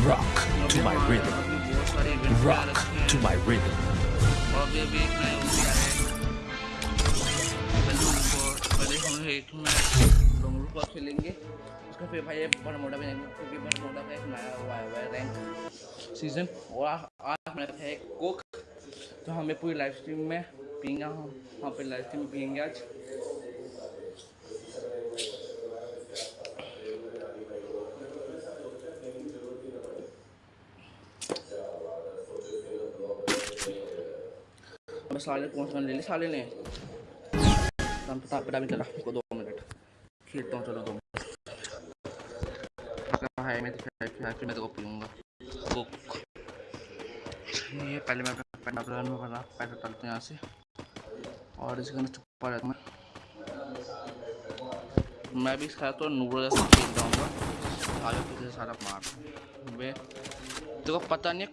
Rock to my rhythm. Rock to my rhythm. हो है है सीज़न और आज है कोक तो हमें पूरी लाइव स्ट्रीम में पियेंगे हम वहाँ पे लाइव स्ट्रीम में पियेंगे आज अब साले कौन सा ले ली, साले ने। हम पता पता भी चला को दो मिनट। खेलता हूँ, चलो दो है, मैं तो फिर मैं तो पीऊँगा। कोक ये पहले मैं प्लान में बना पैसा डालते यहाँ से। और इसके अंदर छुपा रहता मैं। मैं भी इसका तो नूडल जैसा खेल जाऊँगा आगे पीछे सारा मार। वे को पता नहीं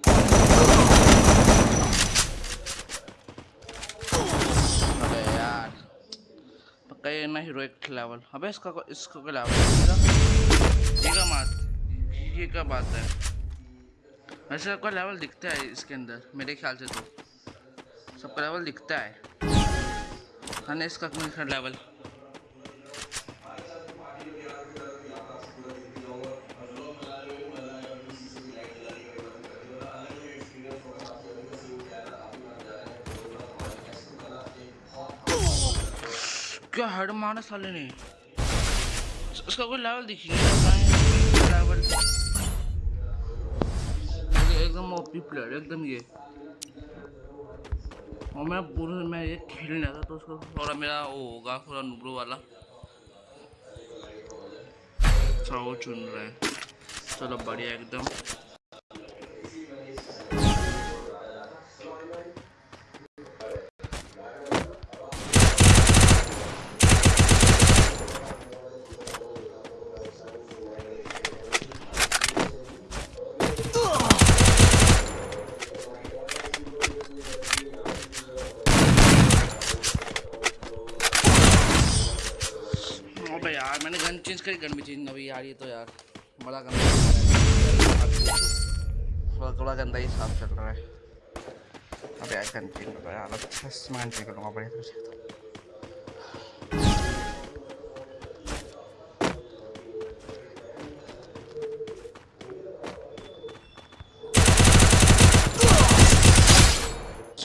ये ना हीरोइक लेवल अबे इसका को- इसका क्या लेवल ये का बात ये क्या बात है वैसे सबका लेवल दिखता है इसके अंदर, मेरे ख्याल से तो। सबका लेवल दिखता है। हाँ इसका लेवल क्या हेड मारा साले ने? उसका कोई लेवल दिखी लेवल एकदम ओपी प्लेयर एकदम ये। और मैं पूरे मैं ये खेल नहीं था तो उसको। थोड़ा मेरा वो होगा, थोड़ा नुबरो वाला। अच्छा चुन रहा है। चलो बढ़िया, एकदम। मैंने गन भी चेंज अभी यार ये तो यार, बड़ा गंदा थोड़ा थोड़ा गंदा ही साफ़ चल रहा है। अबे गन चेंज करो यार अच्छा से मैं चेंज करूँगा, बढ़िया तरह से तो।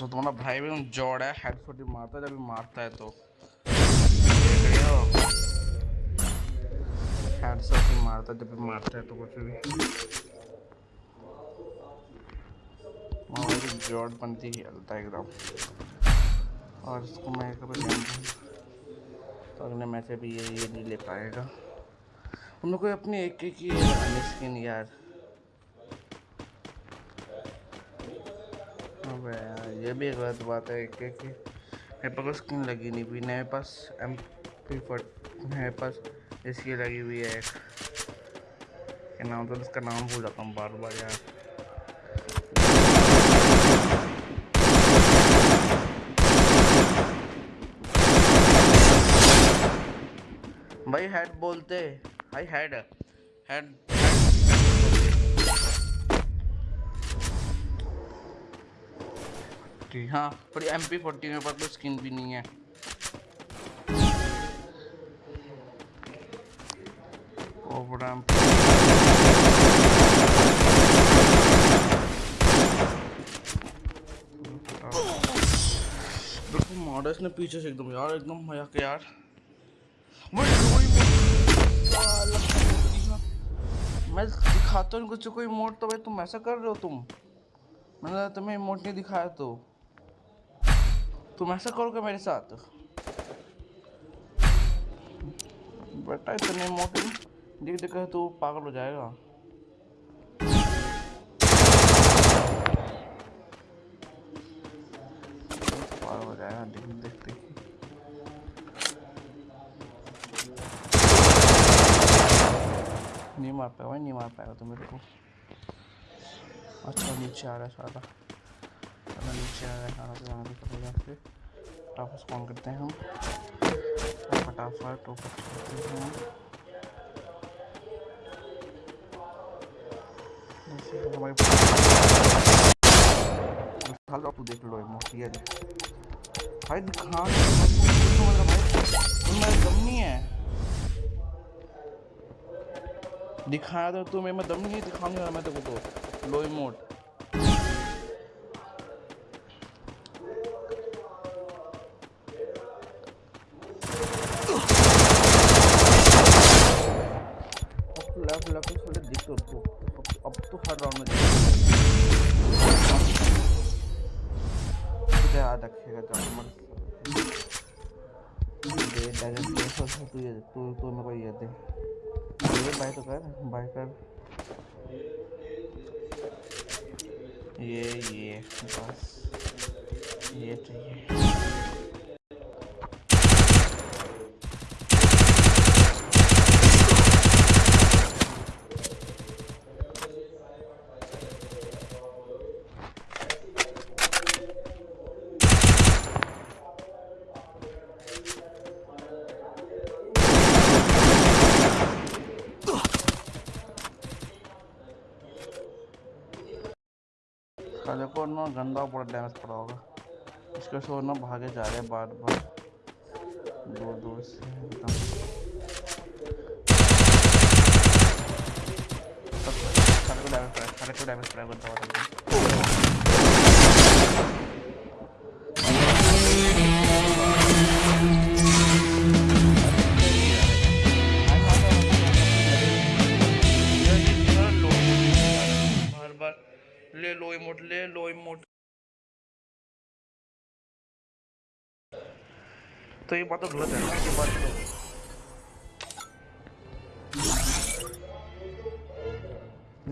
तुम्हारा भाई भी जोड़ है हेड फुट मारता है, जब भी मारता है तो। हेड शॉट ही मारता है जब भी मारता है तो कुछ भी। भी जोड़ बनती है एकदम। और इसको मैं कभी तो अगले मैच में भी ये ये नहीं ले पाएगा। हम लोग को अपनी एक एक ही स्किन यार। अबे यार ये भी एक गलत बात है कि, कि मेरे पास स्किन लगी नहीं हुई मेरे पास एम पी मेरे पास इसकी लगी हुई है एक। क्या नाम तो इसका नाम भूल जाता हूँ बार बार यार। भाई हेड बोलते। भाई हेड हेड हाँ थोड़ी एम पी फोर्टी मेरे पास तो स्किन भी नहीं है। ओवर एम देखो मॉडल्स ने पीछे से एकदम यार एकदम मज़ा के यार। मैं दिखाता हूँ कुछ कोई मोड तो भाई तुम ऐसा कर रहे हो तुम? मैंने तुम्हें इमोट नहीं दिखाया तो। तुम ऐसा करोगे मेरे साथ? बेटा इतने इमोट देख देखा तो पागल हो जाएगा। पागल हो जाएगा देख देख, देख। नहीं मार पाएगा नहीं मार पाएगा तो मेरे को। अच्छा नीचे आ रहा है सारा नीचे आ रहा है सारा तो फटाफट करते हैं हम। फटाफट हैं। जैसे कि हमारे दिखा लो तू देख लो दिखा दम नहीं दिखाया तो तुम्हें मैं दम नहीं दिखाऊँगा मैं तेरे को तो लो इमोट कर ना गंदा बड़ा डैमेज पड़ा होगा इसके शोर ना भागे जा रहे हैं बार बार दूर दूर से डैमेज पड़ा डैमेज पड़ा गंदा तो ये बात तो गलत है। ये बात तो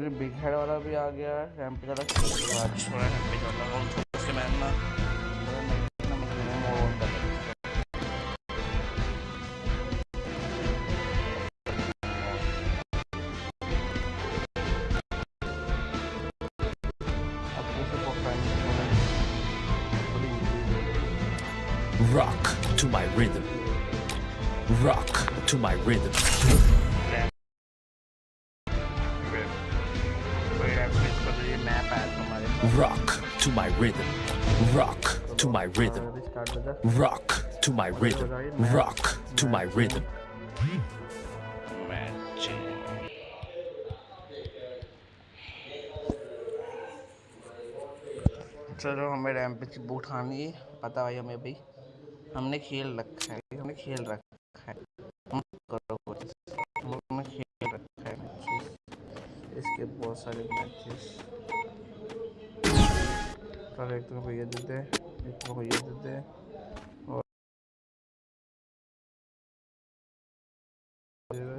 ये बिग हेड वाला भी आ गया है रैंप वाला। छोड़ा है रैंप वाला और उसके मैं ना Rock. to my rhythm. Rock to my rhythm. कोई रैंप में इसका तो ये मैप आया था हमारे Rock to my rhythm. Rock to my rhythm. Start हो जा Rock to my rhythm. Rock to my rhythm. Match चलो हमें रैम पे चिप उठानी है पता भाई हमें भाई हमने खेल रखा है, हमने खेल रखा है। हमने खेल रखा है। इसके बहुत सारे मैचेस चलो एक तो भैया देते एक तो भैया देते और चलो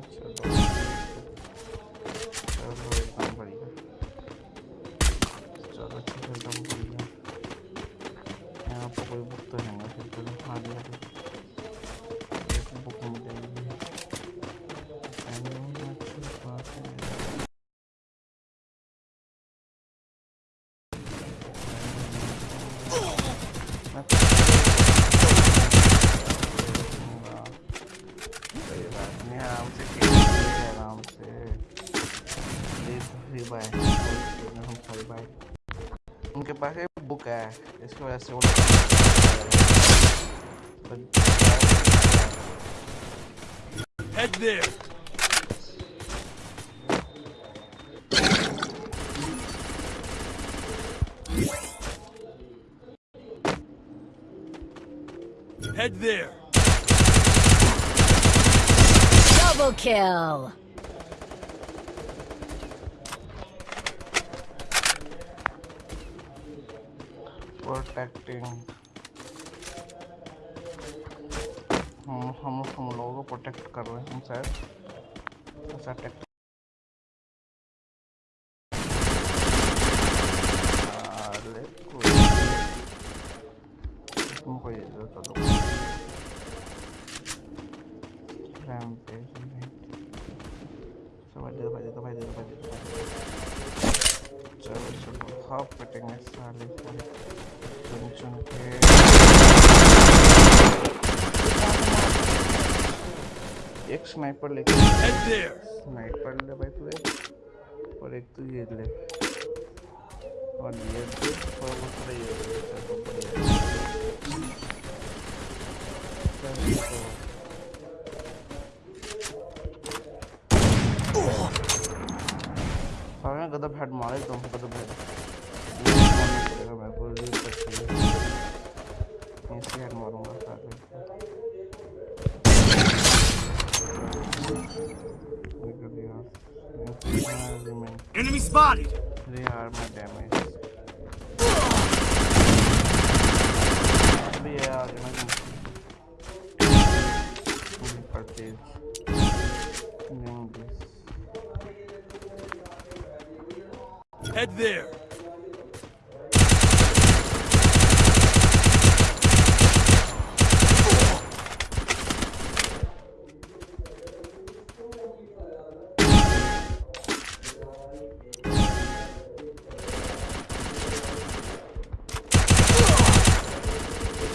चलो एकदम बढ़िया चलो ठीक है एकदम बढ़िया यहाँ पर कोई बुक तो है बुक मिलेगी Anyone want to pass it? मैं हाँ, सही बात नहीं आराम से खेलेंगे आराम से ये फ्री बाय हम फ्री बाय उनके पास एक बुक है इसकी वजह से वो Head there. Head there. Double kill. Protecting. हम हम हम लोगों को प्रोटेक्ट कर रहे हैं हम शायद। ऐसा स्नाइपर लेके स्नाइपर ले भाई तू और एक तू ये ले। और ये तू और वो ये।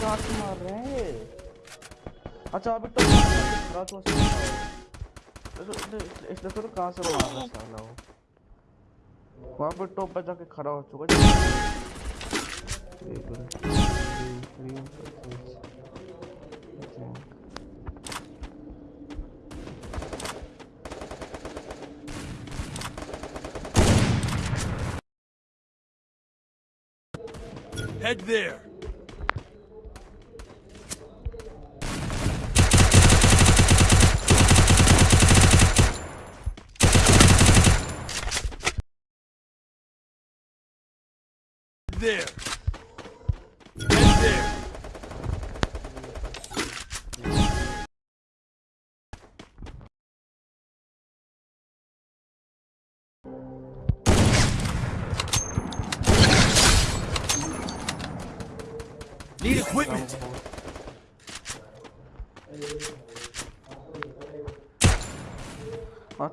कहाँ मार रहे हैं अच्छा अभी तो खड़ा तो इसने तो कहाँ से मार रहा साला वो वहाँ पर टॉप पे जाके खड़ा हो चुका है। Head. There.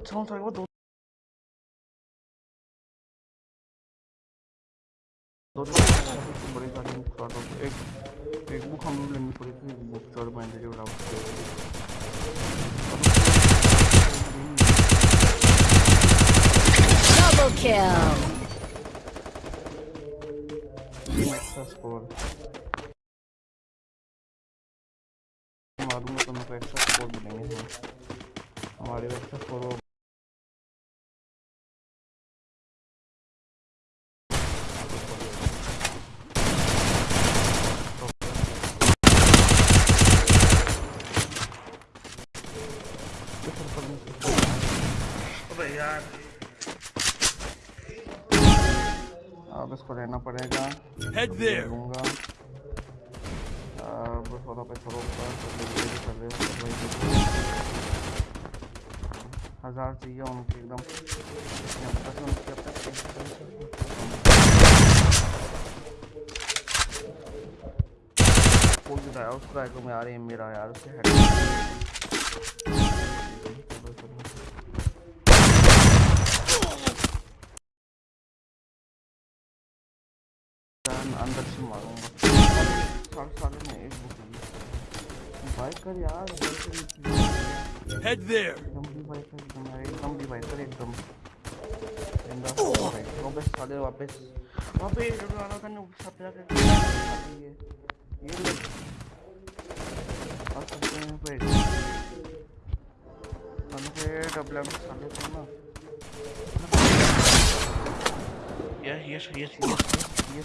अच्छा हूँ सारे को दो दो बड़ी गाड़ी खड़ा हो एक एक बुक हम लोग लेनी पड़ी बुक चौड़ मैंने जो डाउट Double kill. स्कोर मारूँगा तो मेरे को एक्स्ट्रा स्कोर मिलेंगे हमारे एक्स्ट्रा स्कोर अबे यार अब इसको रहना पड़ेगा Head there. लूँगा अब थोड़ा पे थोड़ा ऊपर भी कर रहे हो हो। हज़ार चाहिए उनके एकदम रहा उसका है तो मैं आ रही है मेरा यार उससे हेड अंदर से मारूँगा साढ़े में एक बुक बाइक कर यार कर Head एकदम भी बाइक कर एकदम एकदम भी बाइक कर एकदम ज़िंदा बाइक वापस साले वापस वापस जो आना था ना सब जाके ये ये और सकते हैं पे हम पे डबल एम साले थे ना ये ये ये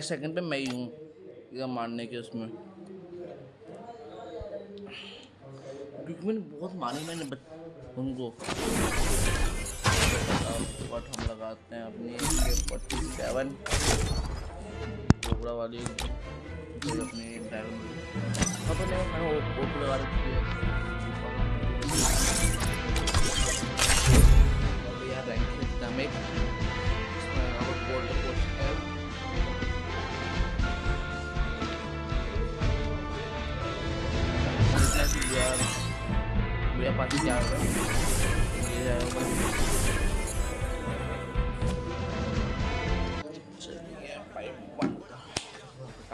सेकंड पे मैं ही हूँ एकदम मारने के उसमें। क्योंकि मैंने बहुत मारे मैंने उनको। बट हम लगाते हैं अपनी फोर्टी सेवन कोबरा वाली अपनी पता नहीं मैंने लगा रखी है। voy voy a pasear,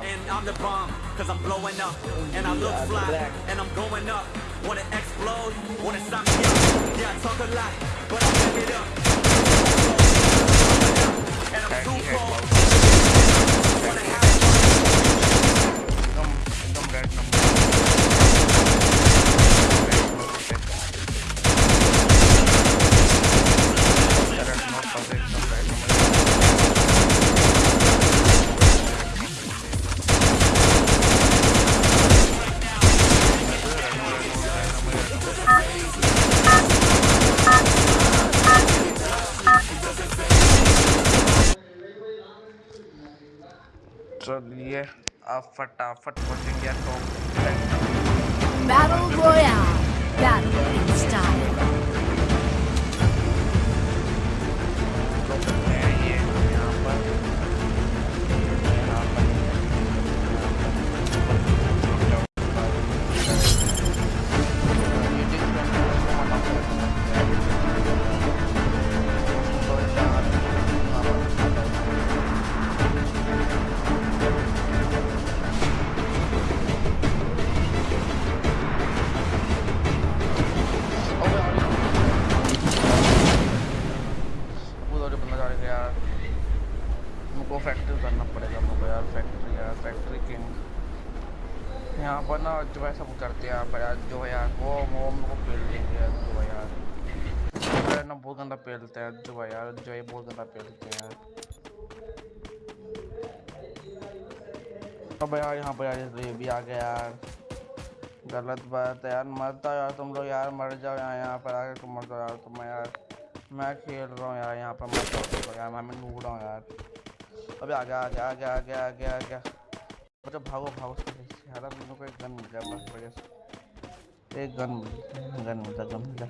And I'm the bomb, cause I'm blowing up. And I look fly, and I'm going up. Wanna explode, wanna stop me up. Yeah, I talk a lot, but I back it up. And I'm too cold. फटाफट पहुँचेंगे top Battle Royale. हैं जो है यार, जो है बहुत गंदा पेलते हैं यार। अब यार यहाँ पर यार ये भी आ गया यार। गलत बात है यार जाओ यार तुम लोग यार, मर जाओ यार, यहाँ पर आके तुम मर जाओ यार तुम यार। मैं खेल रहा हूँ यार, यहाँ पर मत जाओ यार, मैं ढूंढ रहा हूँ यार। अबे आ गया आ गया आ गया आ गया आ गया आ गया अरे भागो भागो यार मेरे को एक गन मिल गया बस बढ़िया एक गन गन मिला गन। मिला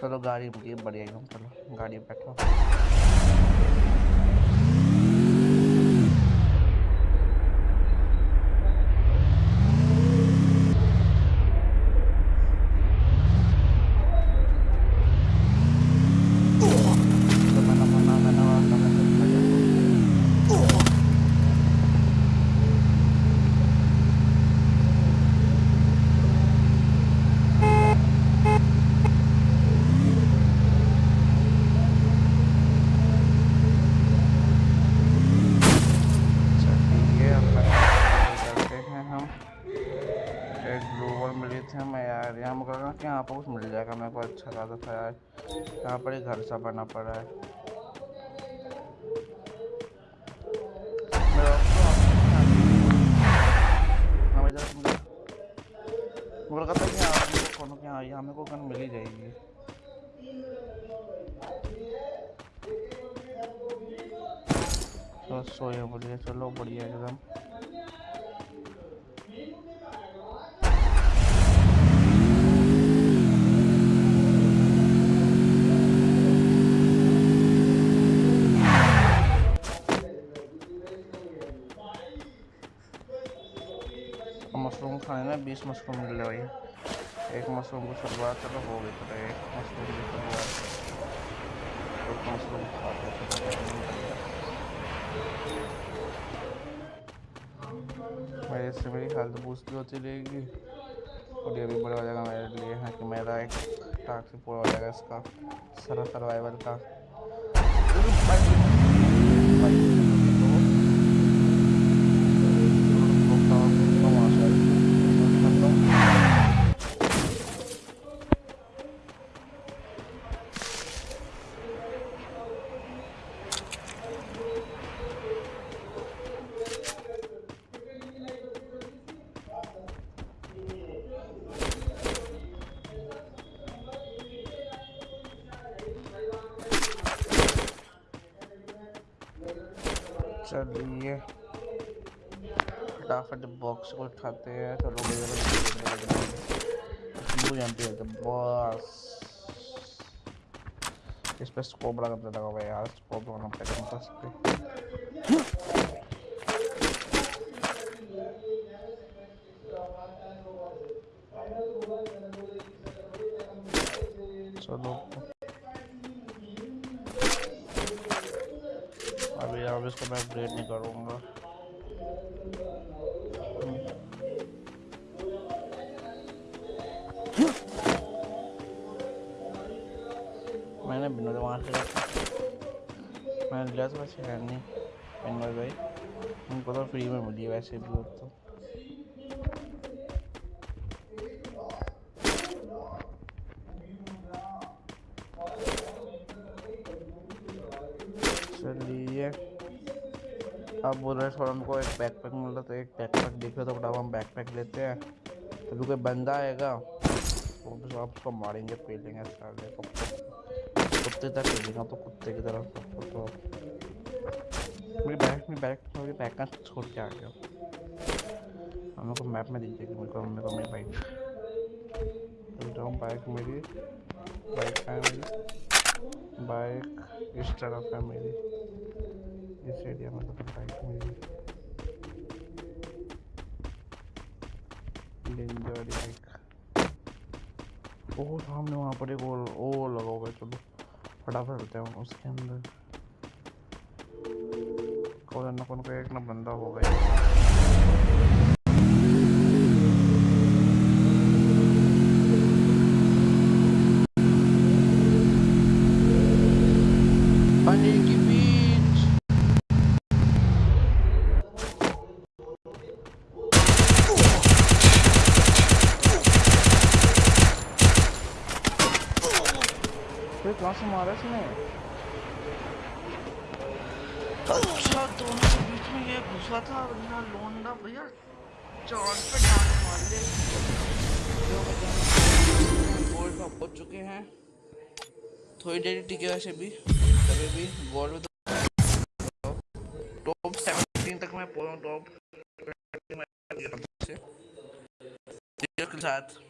चलो गाड़ी मुझे बढ़िया एकदम चलो गाड़ी बैठो तो मैंने मना मैंने मना मैंने चलिए अब करते हैं हम एक ग्लोबल मिली थी मैं यार यहाँ मुझे लगा कि यहाँ पर कुछ मिल जाएगा। मेरे को अच्छा खासा यार। यहाँ पर एक घर सा बना पड़ा है। हाँ कि गन मिल ही जाएगी। तो सोए बोलिए चलो बढ़िया एकदम मशरूम खाने में बीस मशरूम मिल रहे भाई। एक मशरूम की शुरुआत चलो, हो गई चलो एक मशरूम की शुरुआत। एक मशरूम खाते चलो मेरे से मेरी हेल्थ बूस्ट भी होती रहेगी। और ये भी बड़ा हो जाएगा मेरे लिए, है कि मेरा एक टास्क पूरा हो जाएगा इसका, सारा सर्वाइवल का। बॉक्स को उठाते हैं चलो भैया यहाँ पे बस। इस पे स्कोप लगाने लगा हुआ है यार स्कोप लगाना पड़ेगा बस पे चलो। अभी अब इसको मैं अपग्रेड नहीं करूँगा। मैंने बिना वहाँ से मैंने लिया था वैसे है नहीं बिनर भाई। उनको तो फ्री में मिली वैसे भी वो तो। चलिए। अब बोल रहे थोड़ा हमको एक बैकपैक मिल रहा तो एक बैकपैक देख तो फटाफट हम बैकपैक लेते हैं। तो कोई बंदा आएगा, वो बस आप उसको मारेंगे पेलेंगे साले को। कुत्ते तक पेलेंगे तो कुत्ते की तरफ़ तो मेरी बैग में बैग मेरी बैग का छोड़ के आ गया हम लोग को मैप में दीजिएगा मेरे को मेरे को मेरी बाइक जाऊँ बाइक मेरी बाइक है मेरी बाइक इस तरफ़ है मेरी इस एरिया में तो बाइक मेरी डेंजर बाइक ओ सामने वहाँ पर एक और ओ लगा हुआ चलो फटाफट हैं उसके अंदर। कौन ना कौन का एक ना बंदा होगा पानी की बीच फिर से मारा इसने अच्छा दोनों के बीच में ये घुसा था लोंडा भैया पे मार ले गोल्ड पहुँच चुके हैं थोड़ी देर टिके वैसे भी तभी भी गोल्ड में तो टॉप तक मैं पहुँचा टॉप साथ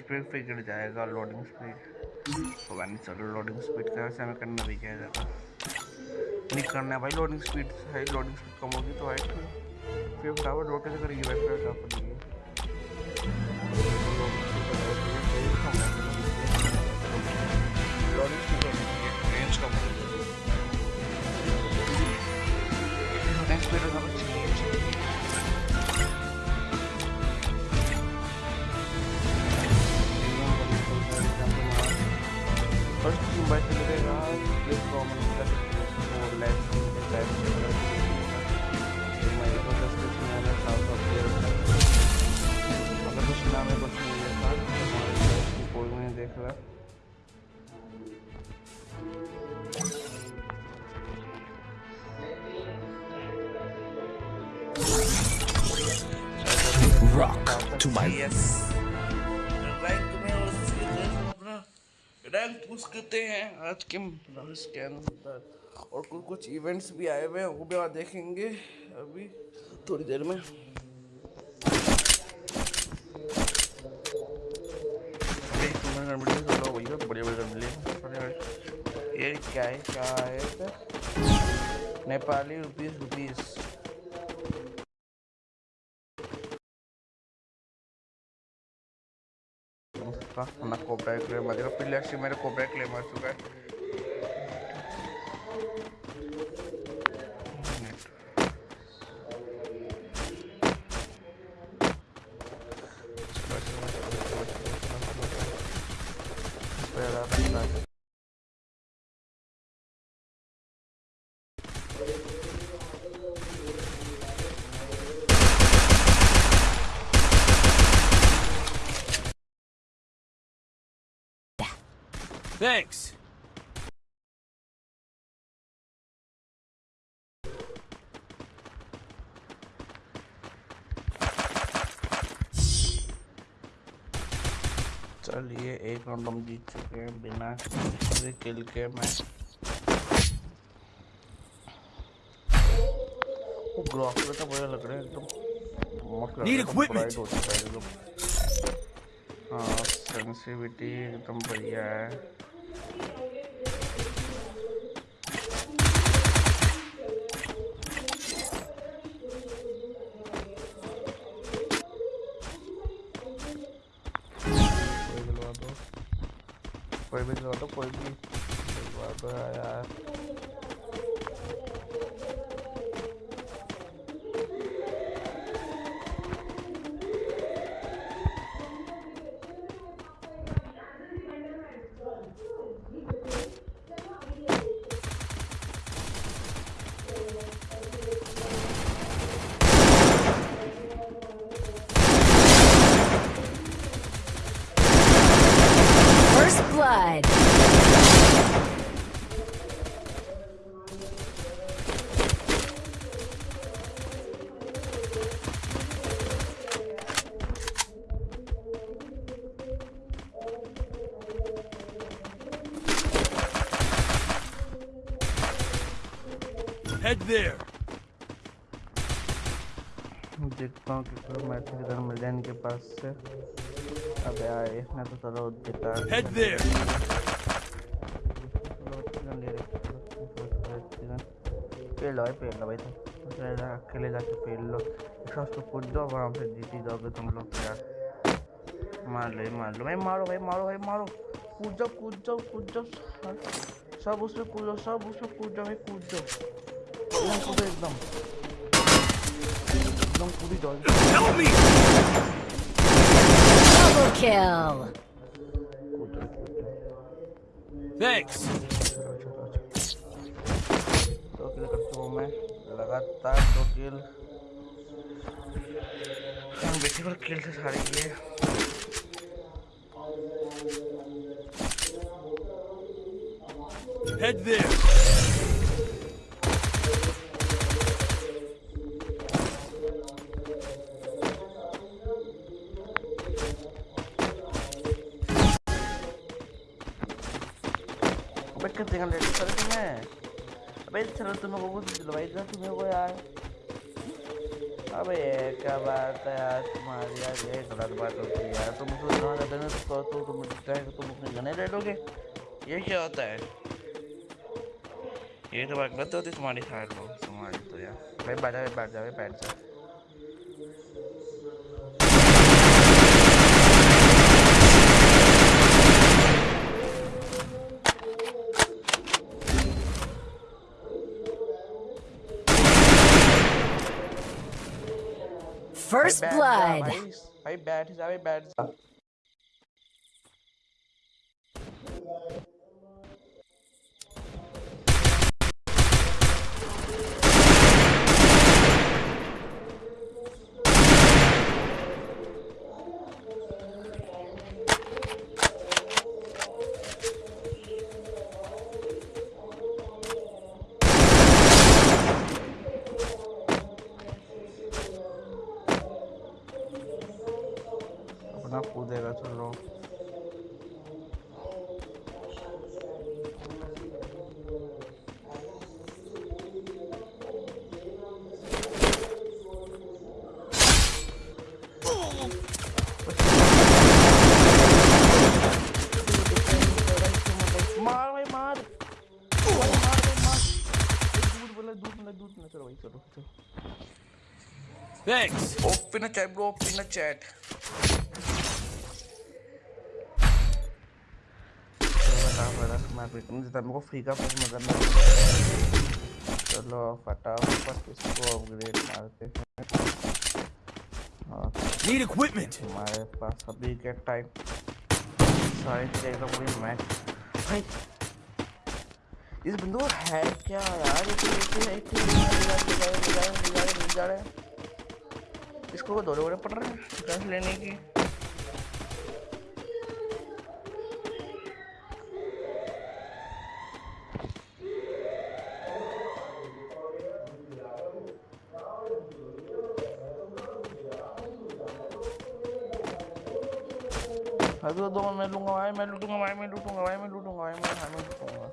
स्पीड फिर गिर जाएगा लोडिंग स्पीड पता नहीं चलो लोडिंग स्पीड का वैसे हमें करना भी क्या जाता। नहीं करना है भाई लोडिंग स्पीड है लोडिंग स्पीड कम होगी तो हाइट फिर रोड कैसे करेगी भाई फटाफट पड़ेगी पुश हैं आज के होता है और कुछ कुछ इवेंट्स भी आए हुए हैं, वो भी आप देखेंगे अभी, थोड़ी देर में। बढ़िया बढ़िया ये क्या है क्या है? नेपाली रुपीस रुपीस का अपना कोबरा क्लेम आ जाएगा एक्चुअली मेरे कोबरा क्लेम आ चुका है। Thanks. चलिए एक राउंड हम जीत चुके हैं बिना किसी किल के मैं वो ग्रॉक में तो बढ़िया लग रहे हैं एकदम equipment. bright हो चुका है एकदम हाँ सेंसिटिविटी एकदम बढ़िया है भी कोई भी यार। There. देखता हूँ कि कोई मैसेज इधर मिल जाए इनके पास से। अबे यार इसने तो चलो दिखा Head there. पेड़ लो भाई पेड़ लो भाई तुम। अकेले जा- अकेले जाके पेड़ लो। इसका उसको कूद जाओ आराम से जीत ही जाओगे तुम लोग तो यार। मार लो मार लो। भाई मारो भाई मारो भाई मारो। कूद जाओ कूद जाओ कूद जाओ। सब- उसमें कूदो सब उसमें कूद जाओ भाई कूद जाओ। एकदम कूदो एकदम एकदम कूदी जाओ Help me. Double kill. कूद जाओ कूद जाओ Thanks. चलो चलो दो किल कर चुका हूँ मैं लगातार दो किल बेसिकल किल से सारे किए Head there. घंटे लेट करे तुम्हें अबे चलो तुम्हें वो दिलवाई था तुम्हें वो यार। अबे क्या बात है यार तुम्हारी यार ये गलत बात होती है यार। तुम तो इतना ज़्यादा ना तो तो तुम है कि तुम अपने गने ले लोगे ये क्या होता है? ये तो बात गलत होती है तुम्हारी साइड लो तुम्हारी तो यार। भाई बैठ जा बैठ जा बैठ जा। First भाई बैठ जा, blood. Open a chat, bro. Open a chat. मेरे को फ्री का पसंद करना चलो फटाफट इसको अपग्रेड मारते हैं हाँ Need equipment. हमारे पास अभी के टाइम सारे एकदम पूरी मैच भाई इस बंदू है क्या यार ये तो एक ही- ही मिल जा रहे जा रहे जा रहे इसको दौड़े दौड़े पड़ रहे हैं गन लेने की। अभी दो मैं लूँगा, भाई मैं लूटूँगा, भाई मैं लूटूँगा, भाई मैं लूटूँगा, भाई मैं भाई लूटूँगा।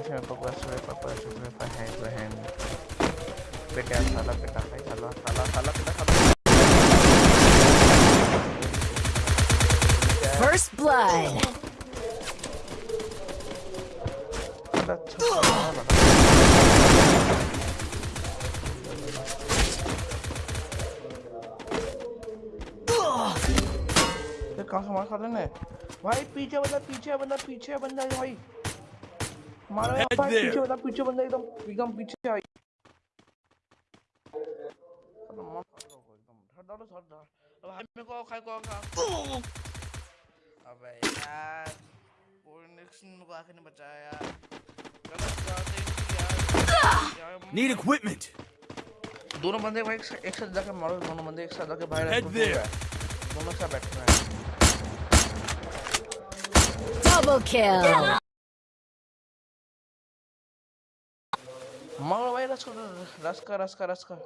ऐसे मेरे पापा से पापा से मेरे पास है। तो नहीं बेटा साला बेटा भाई साला साला साला First blood. साला अच्छा कहाँ से मार खा लेने? भाई पीछे बंदा पीछे बंदा पीछे बंदा भाई। मारो. पीछे बंदा पीछे बंदा एकदम एकदम पीछे आई साला मार खा लो धर डाल अब भाई मेरे को खाए को खा अबे यार फोनिक्स को आखिर ने बचाया यार गलत बात है यार Need equipment. दोनों बंदे भाई एक साथ- जाके मारो दोनों बंदे एक साथ जाके बाहर Head ऐसे there. हैं। दोनों साथ बैठे हैं Double kill. मारो भाई रस कर रस कर रस कर रस कर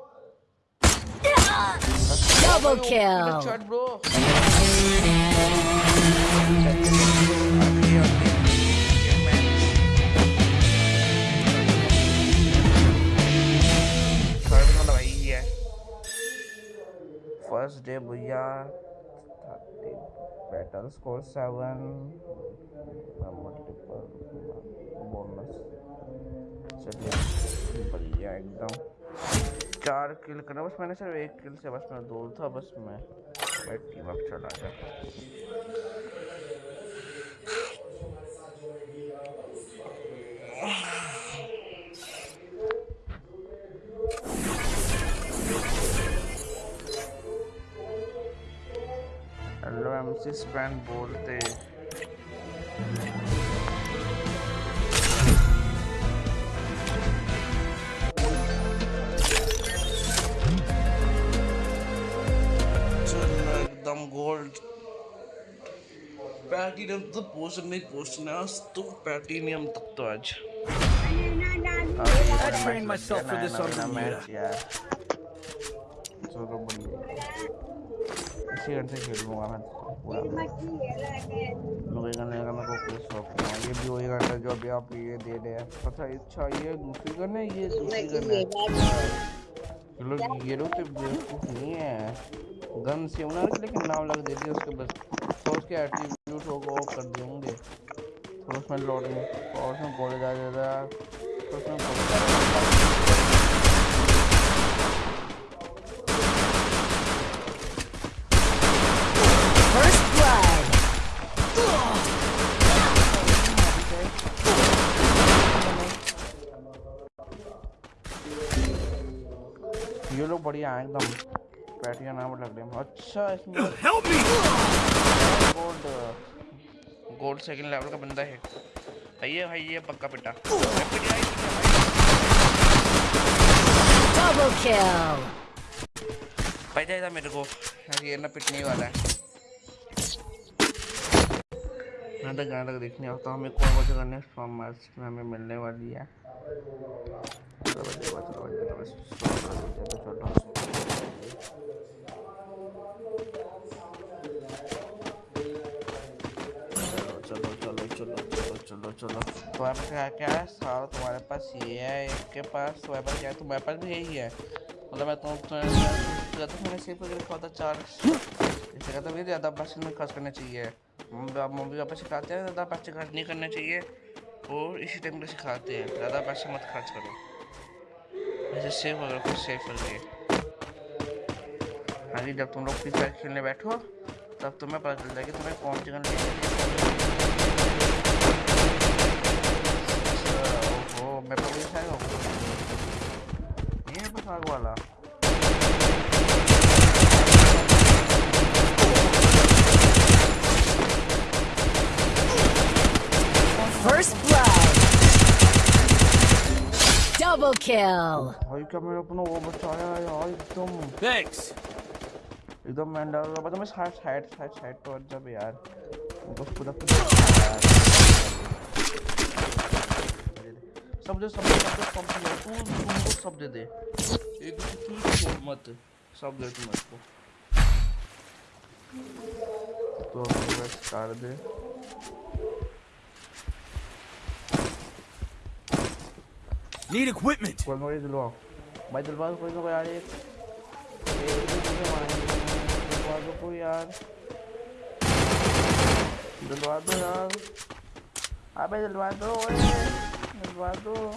Double kill. Shot bro first day भैया battle score seven multiple bonus चलिए बढ़िया एकदम चार किल करना, बस मैंने सिर्फ़ एक किल से, बस मैं दो था, बस मैं मैं टीम अप चला गया। हेलो एमसी स्पैन बोलते। प्लैटिनम तो पोस्ट नहीं पोस्टना तो प्लैटिनियम तक तो आज। I trained myself for this on Bermuda. चलो बढ़िया इसी मैं पूरा गन का मेरे को कोई शौक नहीं ये भी वही गन है जो अभी आप ये दे रहे हैं। पता अच्छा ये दूसरी गन है ये दूसरी गन है? ये लोग ये लोग तो बेवकूफ़ नहीं है। गन से उन्होंने लेकिन नाम लग देती है उसके बस। और उसके एट्रीब्यूट को ऑफ़ कर देंगे होंगे। उसमें लोड में और उसमें गोले जा देगा तो उसमें गोले जा ये लोग बढ़िया हैं एकदम। बैटरी नाम लग रहे हैं। अच्छा इसमें गोल्ड गोल्ड सेकंड लेवल का बंदा है। भाई ये भाई ये पक्का पिटा। Double kill. भाई जाएगा मेरे को। ये ना पिटने वाला है। मैं तो गाना तक देखने आता हूँ हमें कौन कौन से गाने फ्रॉम मार्च में हमें मिलने वाली है। तुम्हारे क्या क्या है सारा तुम्हारे पास ये है एक के पास तुम्हारे पास क्या है तुम्हारे पास भी यही है मतलब मैं तुम तो मैंने सिर्फ़ अगर लिखा होता चार इससे कहता भी ज़्यादा पैसे में खर्च करना चाहिए मम्मी पापा सिखाते हैं ज़्यादा पैसे खर्च नहीं करना चाहिए और इसी टाइम पे सिखाते हैं ज़्यादा पैसे मत खर्च करो ऐसे सेव अगर कुछ सेव करके आगे जब तुम लोग फ्री फायर खेलने बैठो तब तुम्हें पता चल जाएगा तुम्हें कौन सी gun me provincia de dos. Y me puso a guardar. First blood. Double kill. Ay, क्या मेरे अपना वो बचाया यार एकदम. Thanks. एकदम मैंडल. बता मैं side side head, head, head, जब यार. उनको पूरा सब दे सब दे सब दे सब दे। तू तुमको सब दे दे। एक तू छोड़ मत सब दे तुम इसको तो बस कर दे। Need equipment. कोई कोई दिलवाओ। भाई दिलवा दो कोई ना कोई यार एक मारेंगे दिलवा दो कोई यार। दिलवा दो यार। अबे दिलवा दो ओए। voador.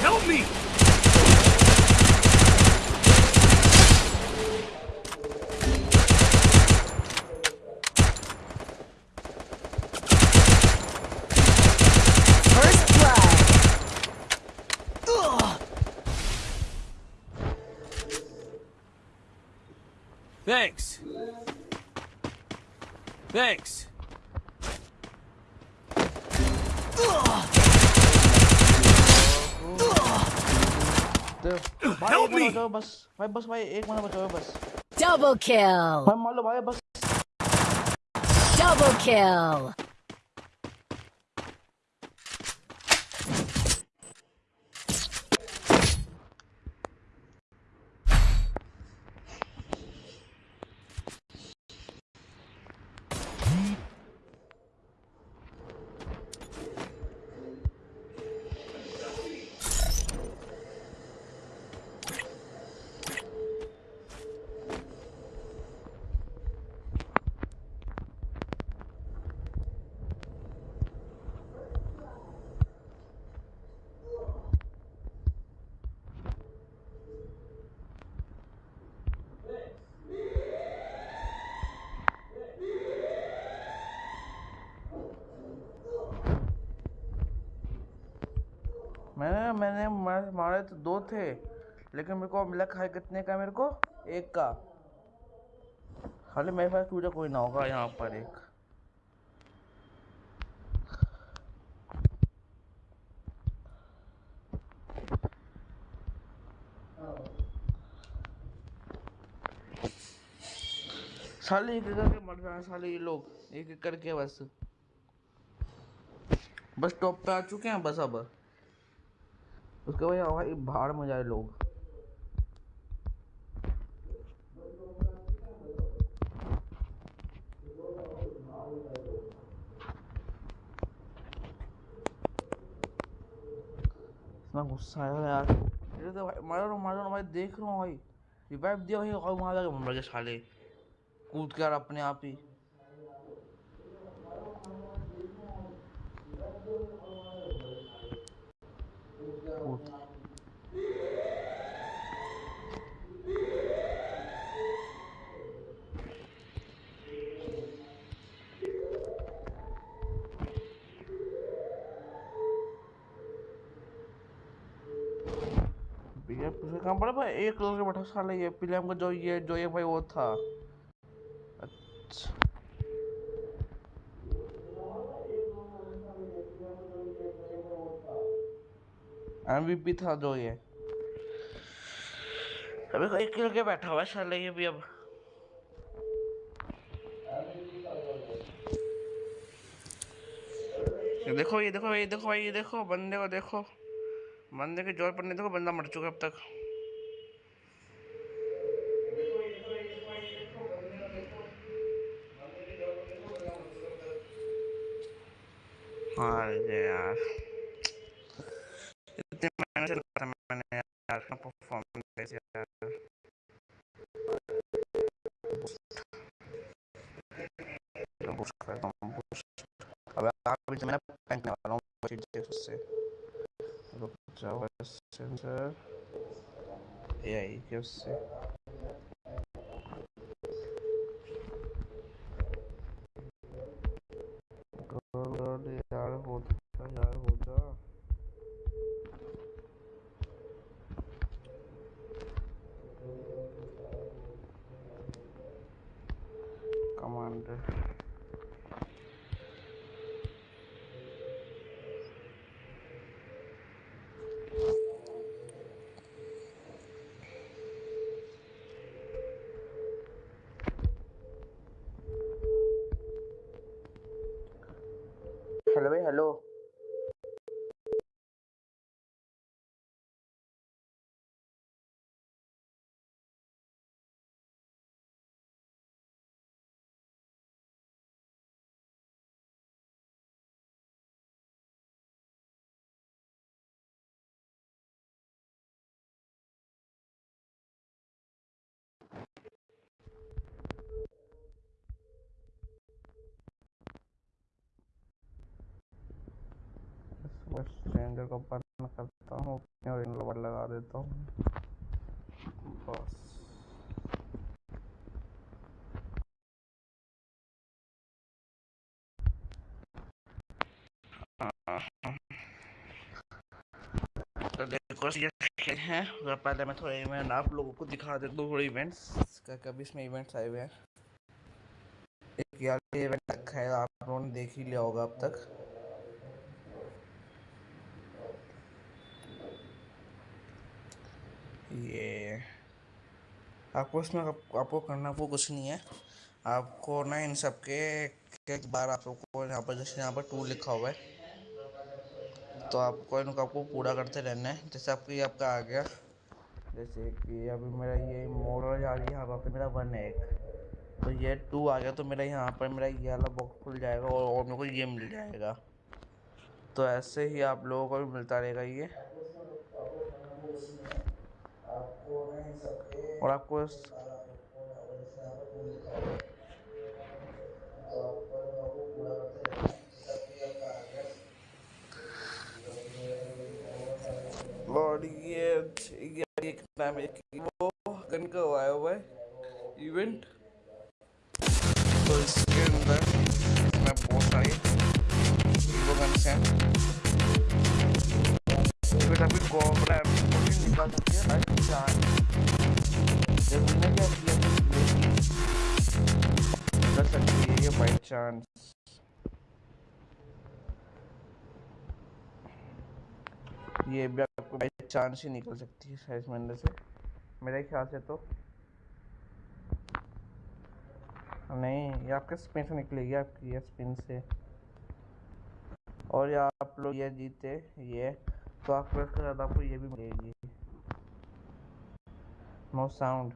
Help me! बचाओ बस। भाई बस भाई एक बंदा बचाओ बस। डबल किल भाई मान लो भाई बस। Double kill. मैंने मैंने मारे तो दो थे, लेकिन मेरे को मिला खाए कितने का मेरे को? एक का। खाली मेरे पास पूरा कोई ना होगा यहाँ पर एक। साले एक करके मर रहे हैं साले ये लोग, एक एक करके बस। बस टॉप पे आ चुके हैं बस अब। उसके वजह हमारी भाड़ में जाए लोग। इतना गुस्सा आया यार। तो भाई, मारो ना मारो ना भाई देख रहा हूँ भाई। रिवाइव दिया भाई और वहाँ जाके मर गए साले। कूद कर अपने आप ही। कहाँ पड़ा भाई? एक कलर का बैठा साला ये पीले हमको जो ये जो ये भाई वो था। अच्छा। एमवीपी था जो ये। अबे एक कलर के बैठा हुआ है साला ये भी अब। देखो, ये देखो ये देखो भाई, ये देखो, बंदे को देखो। बंदे के ज़ोर पर नहीं देखो बंदा मर चुका अब तक। हाँ यार इतने मेहनत से करा मैंने यार अपना परफॉर्मेंस यार बूस्ट करता हूँ बूस्ट अब अभी तो मैंने पैंक वाला हूँ चीज़ उससे रुक जाओ सेंसर एआई के उससे हेलो बस को बंद करता हूँ और लवर लगा देता हूँ। बस। तो देखो हैं। तो पहले मैं थोड़े इवेंट आप लोगों को दिखा देता हूँ थोड़े इवेंट्स का कभी इसमें इवेंट्स आए हुए हैं। एक यार इवेंट रखा है, आप लोगों ने देख ही लिया होगा अब तक। ये आपको इसमें आप, आपको करना वो कुछ नहीं है। आपको ना इन सब के एक बार आप लोग को यहाँ पर जैसे यहाँ पर टू लिखा हुआ है। तो आपको इनको आपको पूरा करते रहना है। जैसे आपको ये आपका आ गया। जैसे कि अभी मेरा ये मोड़ जा रही है यहाँ पर मेरा वन है एक। तो ये टू आ गया तो मेरा यहाँ पर मेरा ये वाला बॉक्स खुल जाएगा और, और मेरे को ये मिल जाएगा। तो ऐसे ही आप लोगों को भी मिलता रहेगा ये। और आपको इस और ये ये नाम एक वो गन का हुआ है इवेंट तो इसके अंदर मैं बहुत सारी वो गन्स हैं ये भी आपको चांस ही निकल सकती है शायद इसमें से। मेरे ख्याल से तो। नहीं, ये आपके स्पिन से निकलेगी, आपकी ये स्पिन से। और ये आप लोग ये जीते, ये। तो आप प्रेस कर आपको ये भी मिलेगी नो साउंड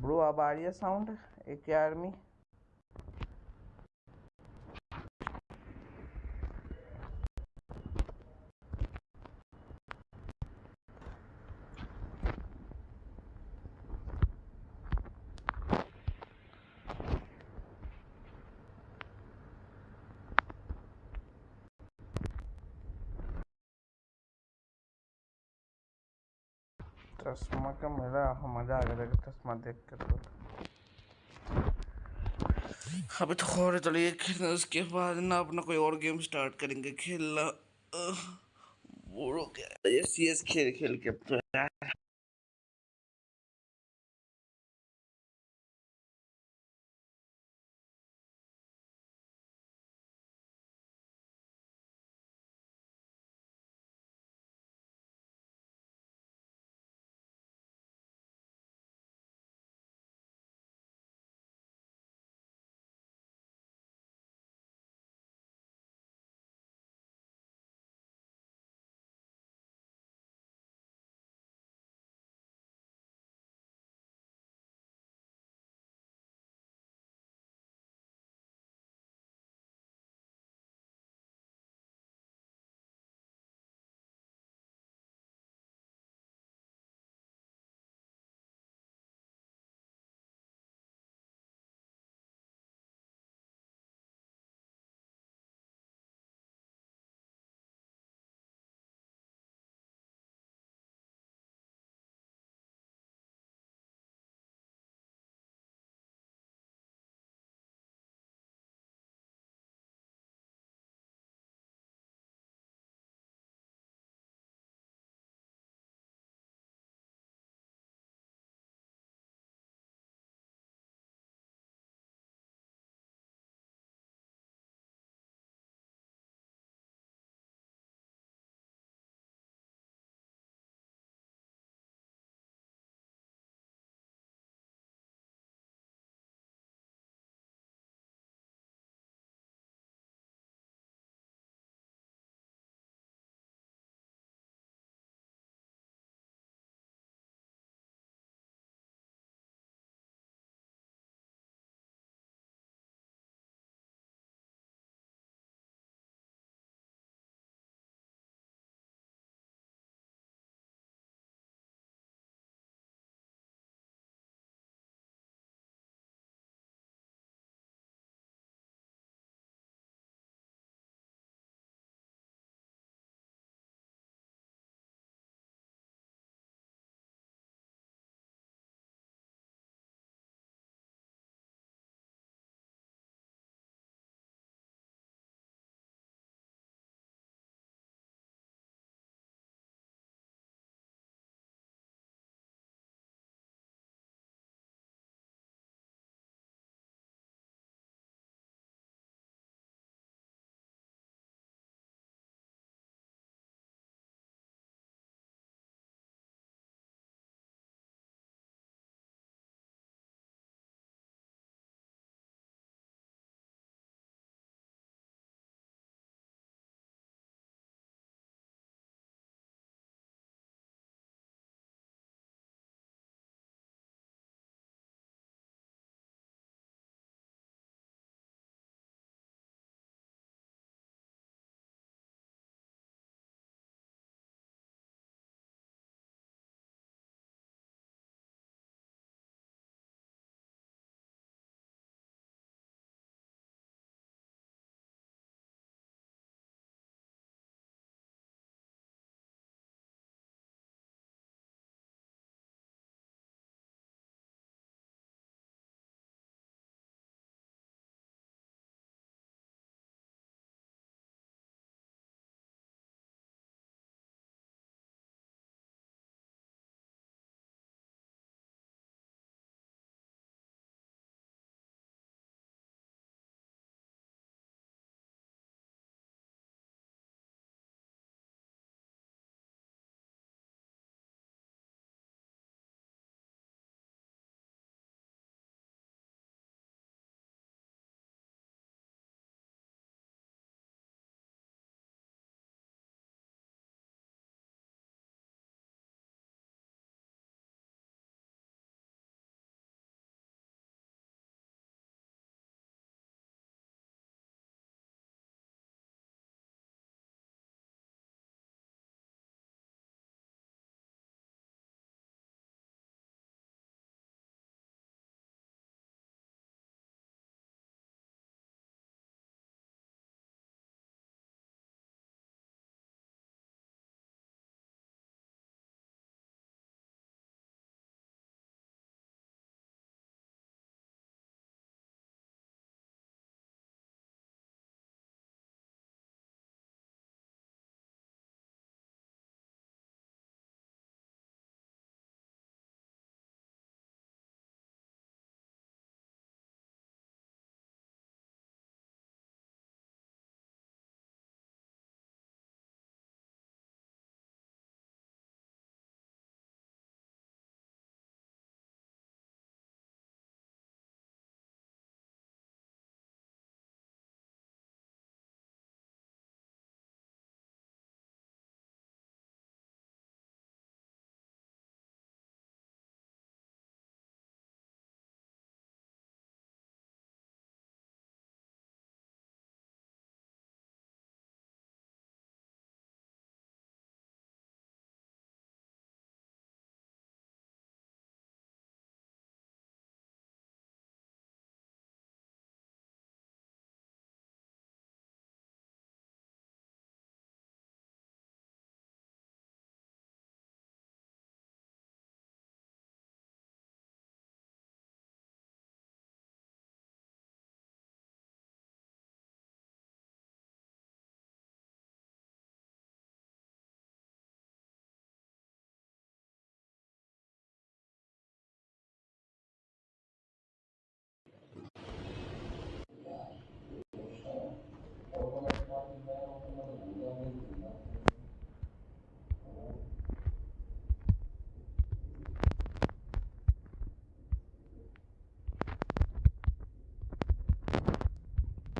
ब्रो अब आ रही है साउंड एक आर्मी चश्मा का मेरा मज़ा आ गया चश्मा देख कर तो। अभी तो खोरे चलिए खेलना, उसके बाद ना अपना कोई और गेम स्टार्ट करेंगे, खेलना। हो गया। ये सी एस खेल खेल के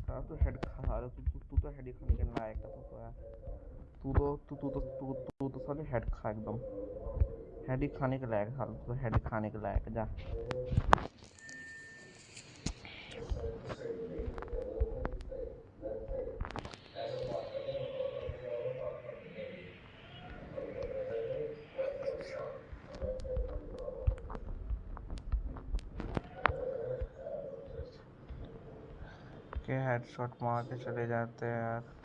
हाँ तो हेड खा रहा तू तू तू हेड खाने के लायक है, तू तो तू तो तू तू तो तू तू साले हेड खा एकदम। हेड ही खाने के लायक हाल तो हेड खाने के लायक जा के हेडशॉट मार के चले जाते हैं यार।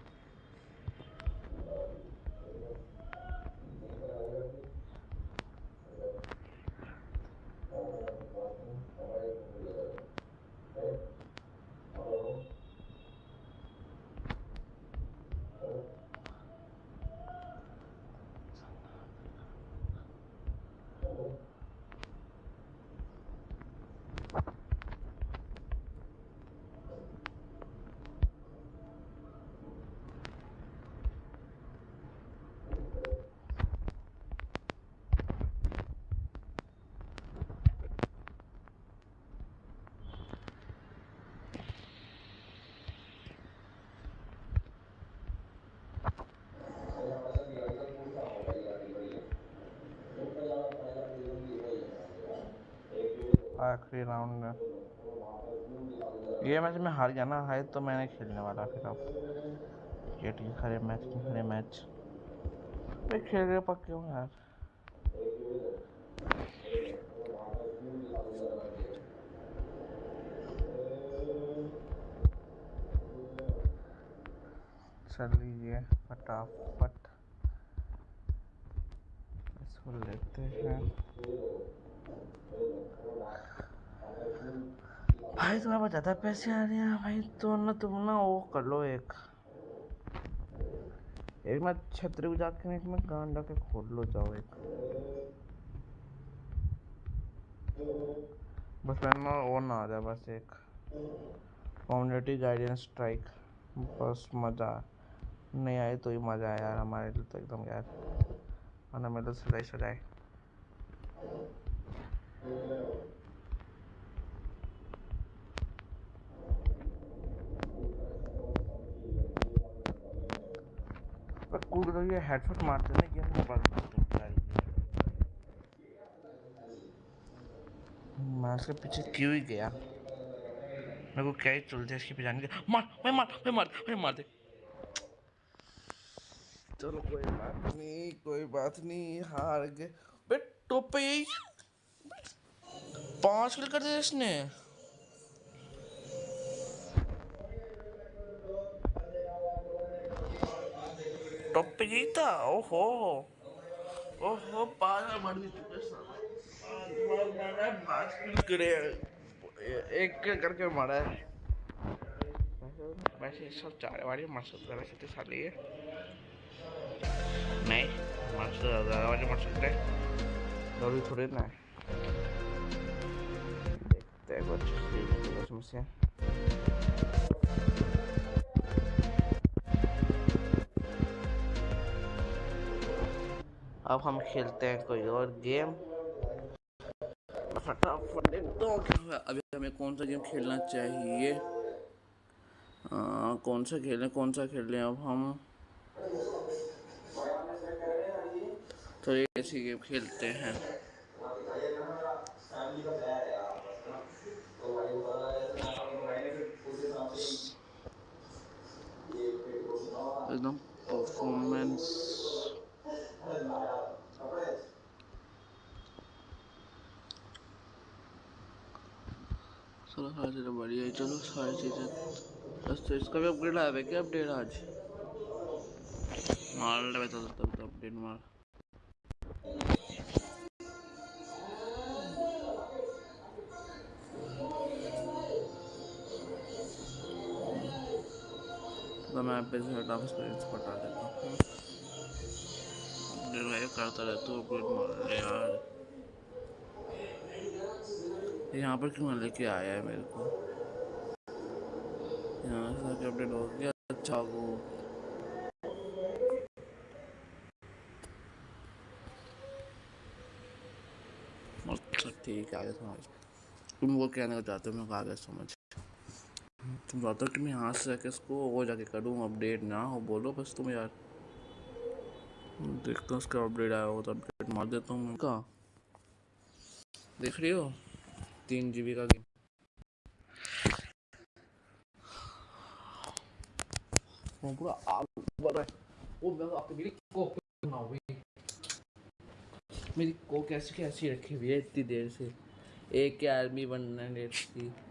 आखिरी राउंड में ये मैच में हार गया ना हार तो मैंने खेलने वाला फिर अब। ये टीम खरे मैच खरे मैच भाई खेल रहे पक्के हो यार। चल लीजिए फटाफट। इसको लेते हैं। भाई तुम्हारे पास ज़्यादा पैसे आ रहे हैं भाई तो ना तुम ना वो कर लो एक। एक मैं छतरी को जाके एक में गांड के खोल लो, जाओ एक। बस मैं ना वो ना आ जाए बस एक। कम्युनिटी गाइडेंस स्ट्राइक बस मज़ा। नहीं आए तो ही मज़ा आया यार, हमारे लिए तो एकदम यार। वरना मेरे तो सिलाई सजाए पर कूद रही है हेडशॉट मारते ना पास बहुत होता है। मैं उसके पीछे क्यों ही गया? मेरे को क्या ही चलते इसके पीछे जाने के मार, मैं मार मैं मार मैं मार दे। चलो कोई बात नहीं, कोई बात नहीं, हार गए। बे टॉप, पाँच किल कर दिया इसने। टॉप पे यही ओहो। ओहो पागल मार है, एक करके मारा है। वैसे- सब चार वाली मस्त कर सकते साले ये नहीं मस्त ज़्यादा वाली मस्त सकते ज़रूरी थोड़ी ना देखते हैं कुछ सीखते अब हम खेलते हैं कोई और गेम। फटाफट देखता अभी हमें कौन सा गेम खेलना चाहिए? आ, कौन सा खेलें कौन सा खेलें? अब हम तो ये ऐसी गेम खेलते हैं। एकदम परफॉर्मेंस चलो सारी चीज़ें बढ़िया है, चलो सारी चीज़ें। बस तो इसका भी अपग्रेड आया है क्या अपडेट आज? मार ले बता तब तो अपडेट मार। तो मैं पे से हटा देता हूँ। रिवाइव करता रहता हूँ अपडेट मार यार, यहाँ पर क्यों लेके आया है मेरे को? यहाँ से जाके अपडेट हो गया अच्छा वो ठीक है आगे समझ। तुम वो कहने को चाहते हो मैं आगे समझ। तुम चाहते हो कि मैं यहाँ से जाके इसको वो जाके करूँ अपडेट ना हो, बोलो बस तुम यार। देखता हूँ उसका अपडेट आया हो तो अपडेट मार देता हूँ मैं। देख रही हो? तीन जी का गेम पूरा आग बढ़ रहा है। वो मैं आपको मेरी कोक ना हुई मेरी कोक ऐसी की ऐसी रखी हुई है इतनी देर से। एक के आर्मी की अब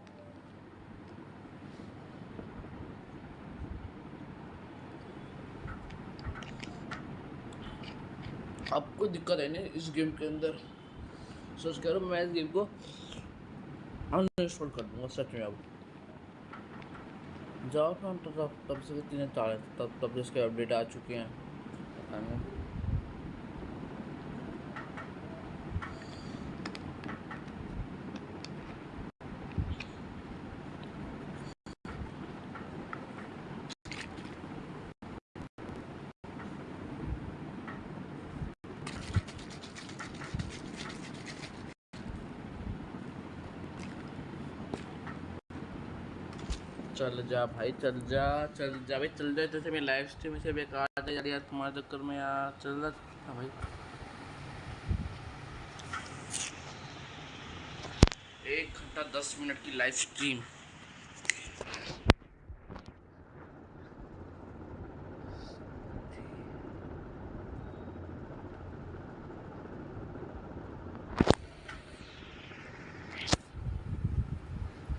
कोई दिक्कत है नहीं इस गेम के अंदर। सोच कह रहा मैं इस गेम को अनइंस्टॉल कर दूँगा, सच में अब। जाओ तो तब तब से तीन चार तब तब जिसके अपडेट आ चुके हैं। चल जा भाई, चल जा चल जा। भाई चल जा, जैसे मेरी लाइफ स्ट्रीम से बेकार है, यार यार, तुम्हारे चक्कर में, यार, चल जा। हाँ भाई। एक घंटा दस मिनट की लाइव स्ट्रीम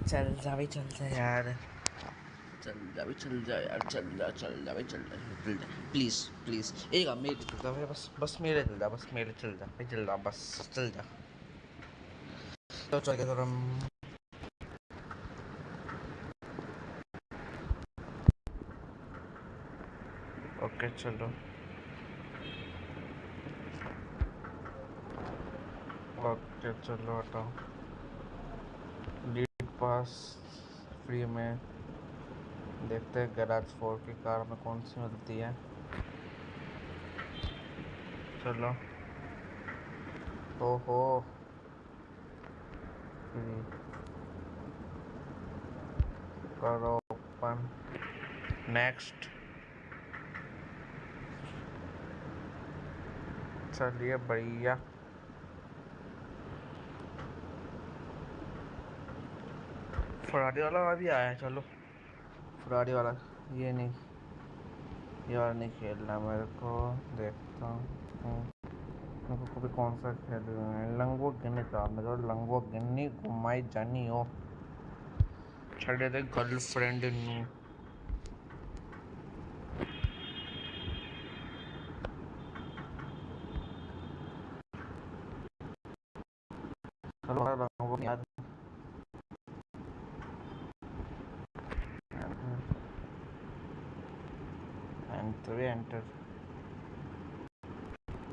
चल जा भाई, चल जा यार। चल जा भाई चल जा यार, चल जा चल जा चल जा चल जा। प्लीज़ प्लीज़ एक मेरे चल जा, बस बस मेरे चल जा, बस मेरे चल जा चल जा, बस चल जा। तो चल थोड़ा ओके, चलो। ओके, चलो, हटाओ। लीड पास फ्री में। देखते हैं गैराज फोर की कार में कौन सी मिलती है। चलो। ओहो। फ्री करो ओपन। नेक्स्ट चलिए बढ़िया। फरारी वाला अभी आया चलो। फरारी वाला। ये नहीं। ये वाला नहीं खेलना। मेरे को देखता हूँ। मेरे को कौन सा खेल लंगो गिन्नी था। मेरे लंगो गिन्नी, घुमाई जानी हो। छे गर्लफ्रेंड नू चलो लंगो याद एंटर एंटर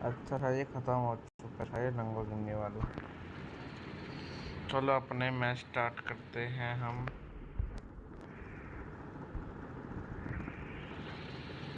अच्छा था ये ख़त्म हो चुका है लंगो गिनने वाला। चलो अपने मैच स्टार्ट करते हैं हम।